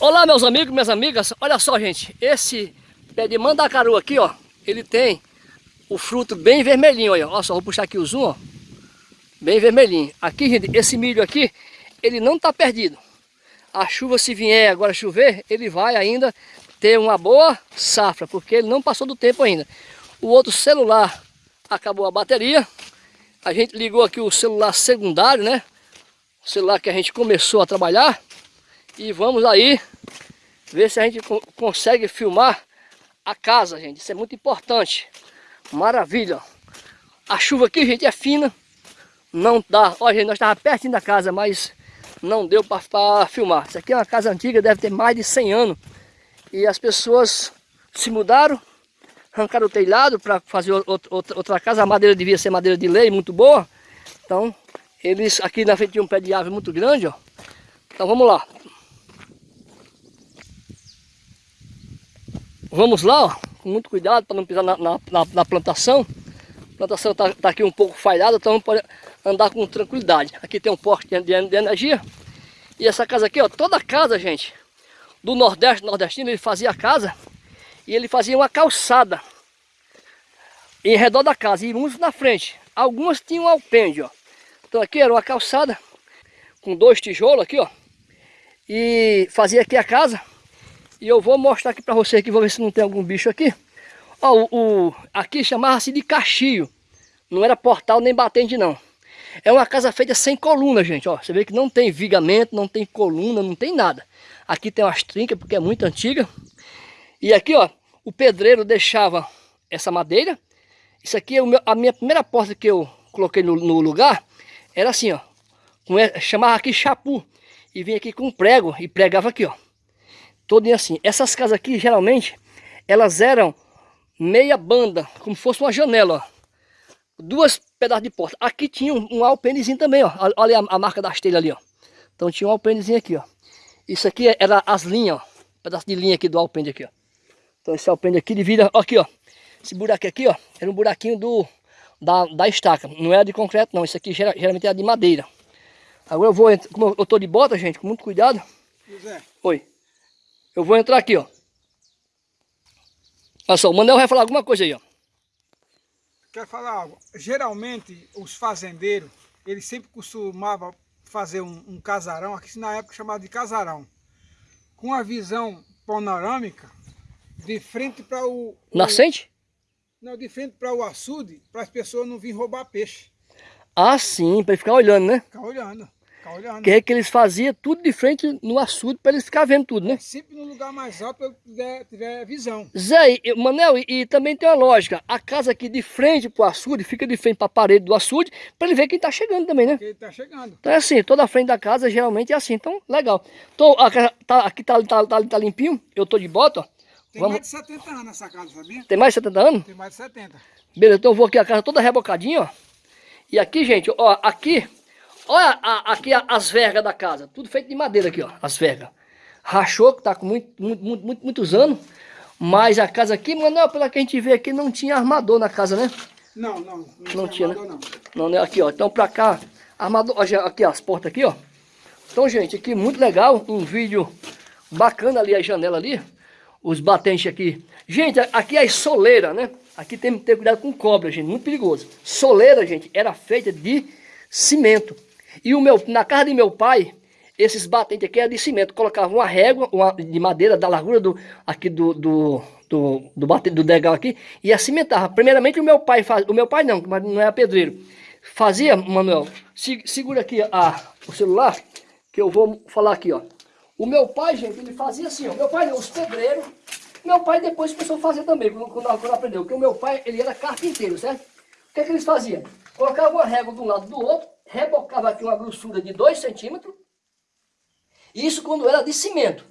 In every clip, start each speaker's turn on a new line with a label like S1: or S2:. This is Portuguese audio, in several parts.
S1: Olá meus amigos, minhas amigas, olha só gente, esse pé de mandacaru aqui ó, ele tem o fruto bem vermelhinho, olha, só, vou puxar aqui o zoom ó, bem vermelhinho. Aqui gente, esse milho aqui, ele não está perdido. A chuva se vier agora chover, ele vai ainda ter uma boa safra, porque ele não passou do tempo ainda. O outro celular acabou a bateria, a gente ligou aqui o celular secundário, né? O celular que a gente começou a trabalhar, e vamos aí ver se a gente consegue filmar a casa, gente. Isso é muito importante. Maravilha. A chuva aqui, gente, é fina. Não dá. Olha, gente, nós estávamos pertinho da casa, mas não deu para filmar. Isso aqui é uma casa antiga, deve ter mais de 100 anos. E as pessoas se mudaram, arrancaram o telhado para fazer outra, outra casa. A madeira devia ser madeira de lei, muito boa. Então, eles aqui na frente tinha um pé de árvore muito grande, ó. Então vamos lá. Vamos lá, ó, com muito cuidado para não pisar na, na, na, plantação. A plantação está tá aqui um pouco falhada, então pode andar com tranquilidade. Aqui tem um poste de, de, energia. E essa casa aqui, ó, toda casa, gente, do Nordeste, nordestino, ele fazia a casa e ele fazia uma calçada em redor da casa e muitos na frente. Algumas tinham alpendre, ó. Então aqui era uma calçada com dois tijolos aqui, ó. E fazia aqui a casa e eu vou mostrar aqui para você aqui, vou ver se não tem algum bicho aqui. Ó, o, o aqui chamava-se de cachio. Não era portal nem batente não. É uma casa feita sem coluna, gente. Ó, você vê que não tem vigamento, não tem coluna, não tem nada. Aqui tem umas trincas porque é muito antiga. E aqui, ó, o pedreiro deixava essa madeira. Isso aqui é meu, a minha primeira porta que eu coloquei no, no lugar. Era assim, ó. chamava aqui chapu. E vinha aqui com prego e pregava aqui, ó todinho assim. Essas casas aqui, geralmente, elas eram meia banda, como se fosse uma janela, ó. Duas pedaços de porta. Aqui tinha um, um alpendezinho também, ó. Olha a, a, marca das telhas ali, ó. Então tinha um alpendezinho aqui, ó. Isso aqui era as linhas, ó. Um pedaço de linha aqui do alpende aqui, ó. Então esse alpende aqui divide, ó, aqui, ó. Esse buraco aqui, ó, era um buraquinho do, da, da estaca. Não era de concreto, não. Isso aqui geralmente era de madeira. Agora eu vou, como eu tô de bota, gente, com muito cuidado. José. Oi. Eu vou entrar aqui, ó. Olha só, o Manel vai falar alguma coisa aí, ó.
S2: Quero falar algo. Geralmente, os fazendeiros, eles sempre costumavam fazer um, um casarão, aqui na época chamado de casarão, com a visão panorâmica de frente para o,
S1: o... Nascente?
S2: Não, de frente para o açude, para as pessoas não virem roubar peixe.
S1: Ah, sim, para ficar olhando, né?
S2: Ficar olhando.
S1: Que é que eles faziam tudo de frente no açude para eles ficar vendo tudo, né? É,
S2: sempre no lugar mais alto para tiver, tiver visão.
S1: Zé, e, Manel, e, e, também tem uma lógica. A casa aqui de frente para o açude, fica de frente para a parede do açude, para ele ver quem está chegando também, né?
S2: Quem está chegando.
S1: Então é assim, toda a frente da casa geralmente é assim. Então, legal. Então, a, tá, aqui tá, tá, tá, tá limpinho, eu tô de bota, ó.
S2: Tem Vamos... mais de 70 anos essa casa, sabia?
S1: Tem mais de 70 anos?
S2: Tem mais de 70.
S1: Beleza, então eu vou aqui a casa toda rebocadinha, ó. E aqui, gente, ó, aqui Olha a, aqui as vergas da casa. Tudo feito de madeira aqui, ó. As vergas. Rachou, que tá com muito, muito, muito, muitos anos. Mas a casa aqui, não, pela que a gente vê aqui, não tinha armador na casa, né?
S2: Não, não. Não,
S1: não tinha, né? armador, né? Não. não, né? Aqui, ó. Então pra cá, armador. Aqui, ó, as portas aqui, ó. Então, gente, aqui muito legal. Um vídeo bacana ali, a janela ali. Os batentes aqui. Gente, aqui é soleira, né? Aqui tem que ter cuidado com cobra, gente. Muito perigoso. Soleira, gente, era feita de cimento. E o meu, na casa de meu pai, esses batentes aqui eram de cimento. Colocava uma régua uma, de madeira da largura do, aqui do, do, do, do, do degal aqui e cimentava. Primeiramente o meu pai faz, o meu pai não, mas não era pedreiro. Fazia, Manuel, se, segura aqui a, o celular, que eu vou falar aqui, ó. O meu pai, gente, ele fazia assim, ó. Meu pai, os pedreiros, meu pai depois começou a fazer também, quando, quando, quando aprendeu. Porque o meu pai, ele era carpinteiro, certo? O que é que eles faziam? Colocavam uma régua de um lado do outro, rebocava aqui uma grossura de 2 centímetros. Isso quando era de cimento.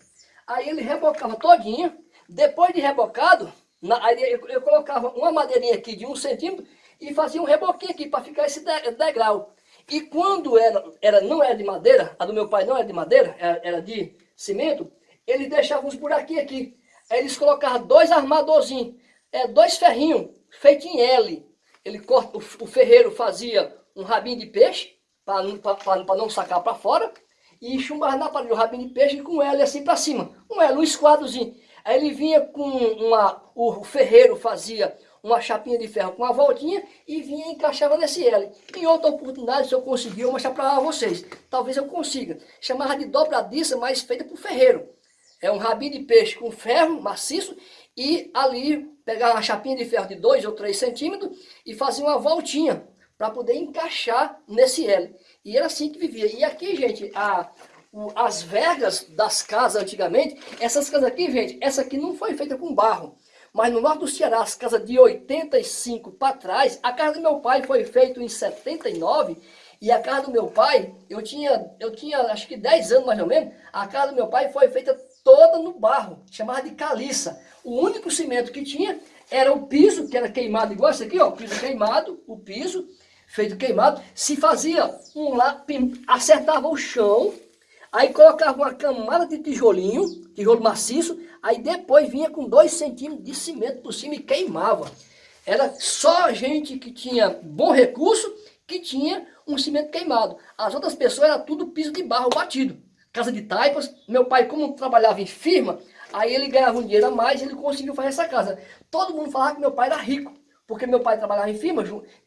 S1: Aí ele rebocava todinha. Depois de rebocado, na, aí eu, eu, colocava uma madeirinha aqui de 1 um centímetro e fazia um reboquinho aqui para ficar esse de, degrau. E quando era, era, não era de madeira, a do meu pai não era de madeira, era, era de cimento, ele deixava uns buraquinhos aqui. Aí eles colocavam dois armadorzinhos, é, dois ferrinhos feitos em L. Ele corta, o, o ferreiro fazia um rabinho de peixe, para não sacar para fora, e chumbava na parede o rabinho de peixe com ela assim para cima, Um L, um esquadrozinho. Aí ele vinha com uma... O ferreiro fazia uma chapinha de ferro com uma voltinha e vinha e encaixava nesse L. Em outra oportunidade, se eu conseguir, eu mostrar para vocês. Talvez eu consiga. Chamava de dobradiça, mas feita por ferreiro. É um rabinho de peixe com ferro maciço e ali pegava uma chapinha de ferro de 2 ou 3 centímetros e fazia uma voltinha para poder encaixar nesse L. E era assim que vivia. E aqui, gente, a, o, as vergas das casas antigamente, essas casas aqui, gente, essa aqui não foi feita com barro. Mas no norte do Ceará, as casas de 85 para trás, a casa do meu pai foi feita em 79 e a casa do meu pai, eu tinha, eu tinha acho que 10 anos mais ou menos, a casa do meu pai foi feita toda no barro, chamada de caliça. O único cimento que tinha era o piso, que era queimado igual esse aqui, ó, o piso queimado, o piso feito queimado, se fazia um lá, acertava o chão, aí colocava uma camada de tijolinho, tijolo maciço, aí depois vinha com dois centímetros de cimento por cima e queimava. Era só gente que tinha bom recurso que tinha um cimento queimado. As outras pessoas era tudo piso de barro batido. Casa de taipas. Meu pai, como trabalhava em firma, aí ele ganhava um dinheiro a mais e ele conseguiu fazer essa casa. Todo mundo falava que meu pai era rico. Porque meu pai trabalhava em firma,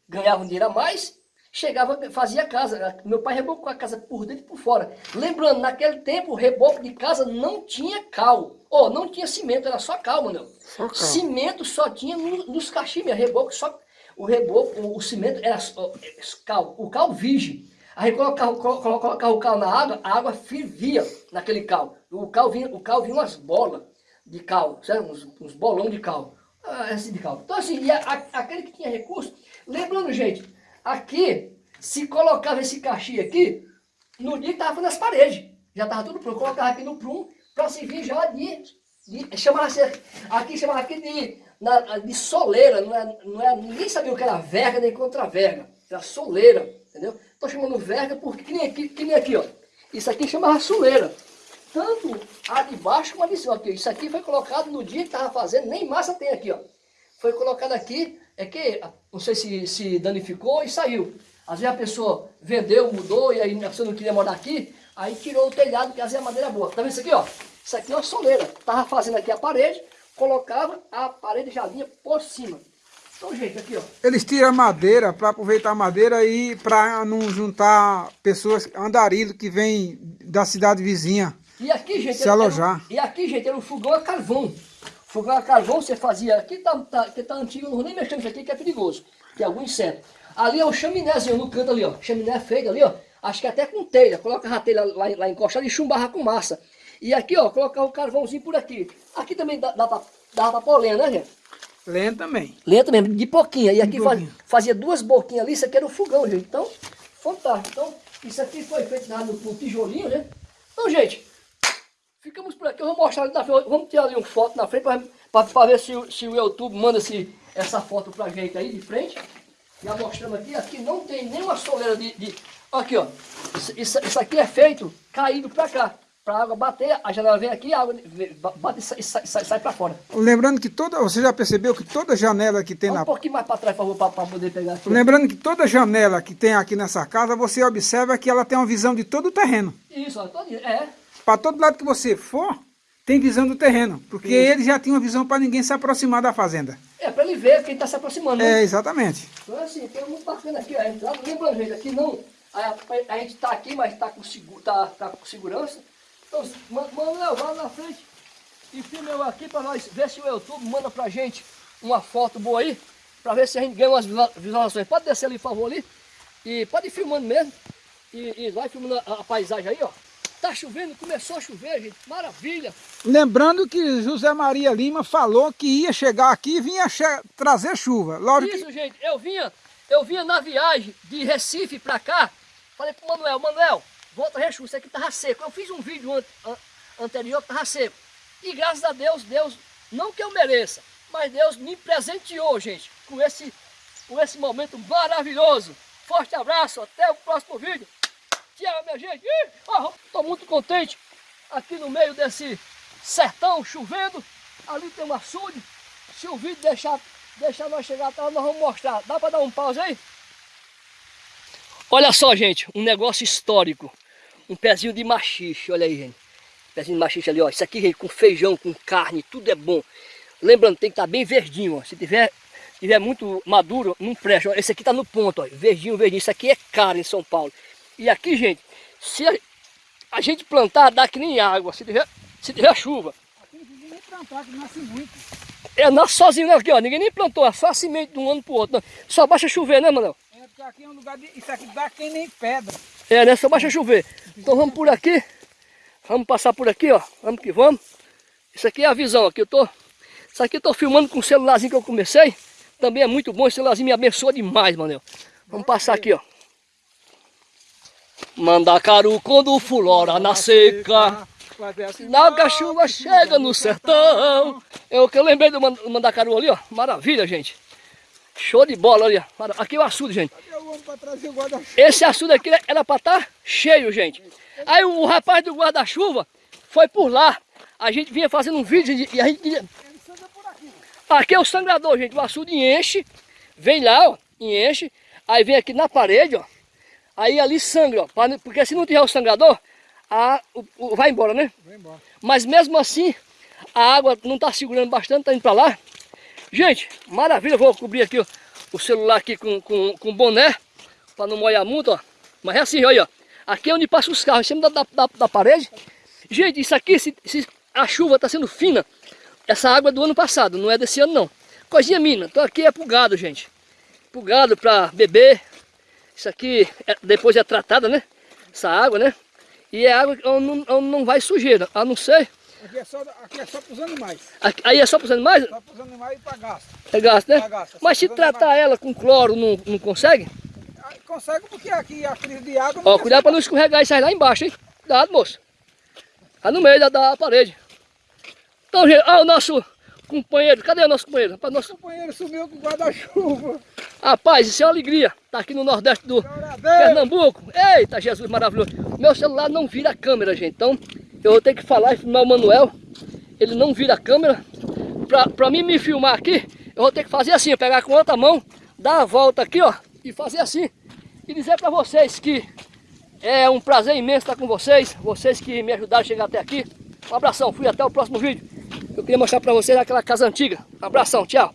S1: ganhava um dinheiro a mais chegava, fazia casa. Meu pai rebocou a casa por dentro e por fora. Lembrando, naquele tempo o reboco de casa não tinha cal. Oh, não tinha cimento, era só cal, mano. Só cal. Cimento só tinha no, nos cachimbos, reboco só... O reboco, o, cimento era oh, cal, o cal virgem. Aí colocava, colocava, colocava o cal na água, a água fervia naquele cal. O cal vinha, o cal vinha umas bolas de cal, certo? Uns, uns bolão de cal. Ah, assim de cal. Então assim, a, aquele que tinha recurso, lembrando gente, Aqui, se colocava esse cachê aqui, no dia que estava nas paredes. Já estava tudo pronto. Colocava aqui no prum para servir já de... de chamava aqui chamava aqui de, na, de soleira. Não é, não é, ninguém sabia o que era verga nem contra-verga. Era soleira, entendeu? Estou chamando verga porque que nem aqui, que nem aqui ó. Isso aqui chamava soleira. Tanto a de baixo como a de cima. Aqui. Isso aqui foi colocado no dia que estava fazendo, nem massa tem aqui, ó. Foi colocado aqui é que, não sei se, se danificou e saiu. Às vezes a pessoa vendeu, mudou, e aí a pessoa não queria morar aqui, aí tirou o telhado, que às vezes é madeira boa. Tá vendo isso aqui, ó? Isso aqui é uma soleira. Tava fazendo aqui a parede, colocava a parede já vinha por cima. Então, gente, aqui, ó.
S2: Eles tiram a madeira para aproveitar a madeira e para não juntar pessoas, andarilho que vem da cidade vizinha.
S1: E aqui, gente,
S2: se alojar.
S1: Era, e aqui, gente, era um fogão a carvão. Fogão a carvão você fazia, aqui tá, tá, que tá antigo, não vou nem mexer nisso aqui que é perigoso, que é algum inseto. Ali é o chaminézinho no canto ali, ó, chaminé feito ali, ó, acho que até com telha, coloca a telha lá, lá encostada e chumbarra com massa. E aqui, ó, colocar o carvãozinho por aqui. Aqui também dá, dá, pra, dá pra pôr lenha, né, gente?
S2: Lenha também.
S1: Lenha também, de pouquinha. E aqui faz, fazia duas boquinhas ali, isso aqui era o fogão, gente. Então, fantástico. Então, isso aqui foi feito no, no tijolinho, né? Então, gente, Ficamos por aqui, eu vou mostrar ali na frente, vamos tirar ali uma foto na frente para ver se, se o YouTube manda esse, essa foto pra gente aí de frente. Já mostrando aqui, aqui não tem nenhuma soleira de... de aqui ó, isso, isso aqui é feito caído para cá. Para a água bater, a janela vem aqui, a água bate e sai, sai, sai, sai para fora.
S2: Lembrando que toda, você já percebeu que toda janela que tem
S1: um
S2: na...
S1: Um pouquinho mais para trás, por favor, para poder pegar aqui.
S2: Lembrando que toda janela que tem aqui nessa casa, você observa que ela tem uma visão de todo o terreno.
S1: Isso, ó, todo, é.
S2: Para todo lado que você for, tem visão do terreno. Porque Sim. ele já tinha uma visão para ninguém se aproximar da fazenda.
S1: É, para ele ver quem está se aproximando.
S2: Né? É, exatamente.
S1: Então assim, tem muito bacana aqui a entrada. Lembra, gente, aqui não... A, a gente está aqui, mas está com, seguro, tá, tá com segurança. Então, Manuel, vai na frente e filma eu aqui para nós ver se o YouTube manda para gente uma foto boa aí. Para ver se a gente ganha umas visualizações. Pode descer ali, por favor, ali. E pode ir filmando mesmo. E, e vai filmando a, a paisagem aí, ó. Tá chovendo, começou a chover, gente. Maravilha.
S2: Lembrando que José Maria Lima falou que ia chegar aqui e vinha trazer chuva.
S1: Logo Isso, que... gente. Eu vinha, eu vinha na viagem de Recife para cá. Falei pro Manuel, Manuel, volta a chuva, isso aqui tava seco. Eu fiz um vídeo an an anterior que tava seco. E graças a Deus, Deus, não que eu mereça, mas Deus me presenteou, gente, com esse, com esse momento maravilhoso. Forte abraço, até o próximo vídeo. Tchau, minha gente. Estou muito contente aqui no meio desse sertão chovendo. Ali tem um açude. Se o vídeo deixar, deixar nós chegar até lá, nós vamos mostrar. Dá para dar um pause aí? Olha só, gente, um negócio histórico. Um pezinho de machixe, olha aí, gente. Pezinho de machixe ali, ó. Isso aqui, gente, com feijão, com carne, tudo é bom. Lembrando, tem que estar tá bem verdinho, ó. Se tiver, tiver muito maduro, não presta. Esse aqui tá no ponto, ó. Verdinho, verdinho. Isso aqui é caro em São Paulo. E aqui, gente, se a, a gente plantar, dá que nem água. Se tiver, se tiver chuva.
S2: Aqui não nem plantar, que nasce muito.
S1: É, nasce sozinho né, aqui, ó. Ninguém nem plantou, é só semente de um ano pro outro. Não. Só baixa chover, né, Manuel?
S2: É, porque aqui é um lugar de... Isso aqui dá quem nem pedra.
S1: É, né? Só baixa chover. Então vamos por aqui. Vamos passar por aqui, ó. Vamos que vamos. Isso aqui é a visão aqui. Eu tô... Isso aqui eu tô filmando com o celularzinho que eu comecei. Também é muito bom. Esse celularzinho me abençoa demais, Manuel. Vamos passar aqui, ó. Mandacaru quando fulora na seca. Sinal que a chuva chega no sertão. É o que eu lembrei do mandacaru ali, ó. Maravilha, gente. Show de bola ali, ó. Aqui é o açude, gente. Esse açude aqui era para estar tá cheio, gente. Aí o rapaz do guarda-chuva foi por lá. A gente vinha fazendo um vídeo e a gente... Aqui é o sangrador, gente. O açude enche, vem lá, ó, enche. Aí vem aqui na parede, ó. Aí ali sangra, ó. Porque se não tiver o sangrador, a, o, o, vai embora, né? Vai embora. Mas mesmo assim, a água não está segurando bastante, tá indo para lá. Gente, maravilha. Vou cobrir aqui ó, o celular aqui com, com, com boné, para não molhar muito, ó. Mas é assim, olha, ó. Aqui é onde passa os carros, em cima da, da, da parede. Gente, isso aqui, se, se a chuva está sendo fina, essa água é do ano passado, não é desse ano não. Coisinha mina, então aqui é pro gado, gente. Pro gado para beber. Isso aqui é, depois é tratada, né? Essa água, né? E é água onde não, não vai sujeira, a não ser...
S2: Aqui é só, aqui é só para os animais.
S1: Aqui, aí é só para os animais?
S2: Só para os animais e para gasto.
S1: É gasto, né? gasto, é Mas se tratar animais. ela com cloro, não, não consegue?
S2: Ah, consegue porque aqui a crise de água...
S1: Ó, cuidado para não escorregar isso aí lá embaixo, hein? Cuidado, moço. Tá no meio da, da parede. Então, gente, ó o nosso companheiro. Cadê o nosso companheiro? Rapaz, nosso...
S2: O companheiro sumiu com guarda-chuva.
S1: Rapaz, isso é uma alegria. Tá aqui no Nordeste do Pernambuco. Eita, Jesus maravilhoso. Meu celular não vira a câmera, gente. Então, eu vou ter que falar e filmar o Manuel. Ele não vira a câmera. Pra, pra mim me filmar aqui, eu vou ter que fazer assim. Pegar com outra mão, dar a volta aqui, ó. E fazer assim. E dizer pra vocês que é um prazer imenso estar com vocês. Vocês que me ajudaram a chegar até aqui. Um abração. Fui até o próximo vídeo. Eu queria mostrar pra vocês aquela casa antiga. Um abração. Tchau.